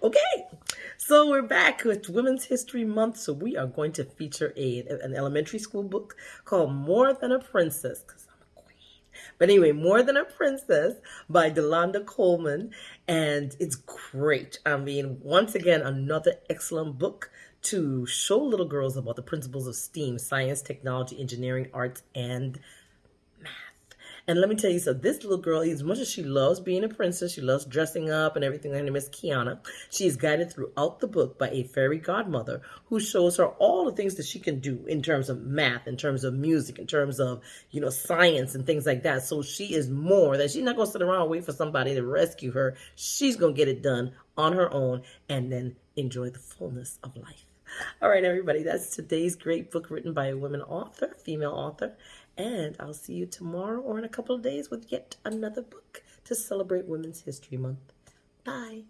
Okay, so we're back with Women's History Month. So we are going to feature a an elementary school book called More Than a Princess. Cause I'm a queen. But anyway, More Than a Princess by Delonda Coleman, and it's great. I mean, once again, another excellent book to show little girls about the principles of STEAM: science, technology, engineering, arts, and and let me tell you, so this little girl, as much as she loves being a princess, she loves dressing up and everything. Her name is Kiana. She is guided throughout the book by a fairy godmother who shows her all the things that she can do in terms of math, in terms of music, in terms of, you know, science and things like that. So she is more that she's not going to sit around and wait for somebody to rescue her. She's going to get it done on her own and then enjoy the fullness of life. All right, everybody, that's today's great book written by a woman author, female author. And I'll see you tomorrow or in a couple of days with yet another book to celebrate Women's History Month. Bye.